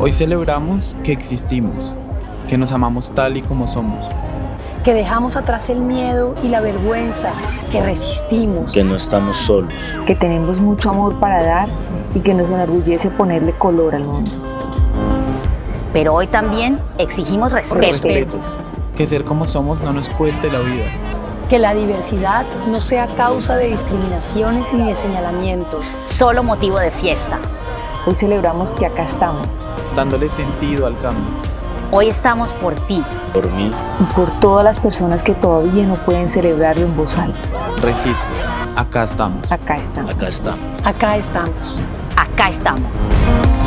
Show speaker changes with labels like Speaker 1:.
Speaker 1: Hoy celebramos que existimos, que nos amamos tal y como somos,
Speaker 2: que dejamos atrás el miedo y la vergüenza, que resistimos,
Speaker 3: que no estamos solos,
Speaker 4: que tenemos mucho amor para dar y que nos enorgullece ponerle color al mundo.
Speaker 5: Pero hoy también exigimos respeto.
Speaker 1: respeto. Que ser como somos no nos cueste la vida.
Speaker 2: Que la diversidad no sea causa de discriminaciones ni de señalamientos.
Speaker 5: Solo motivo de fiesta.
Speaker 4: Hoy celebramos que acá estamos.
Speaker 1: Dándole sentido al cambio.
Speaker 5: Hoy estamos por ti.
Speaker 3: Por mí.
Speaker 4: Y por todas las personas que todavía no pueden celebrarlo en voz alta.
Speaker 1: Resiste. Acá estamos.
Speaker 4: Acá estamos.
Speaker 3: Acá estamos.
Speaker 2: Acá estamos.
Speaker 5: Acá estamos.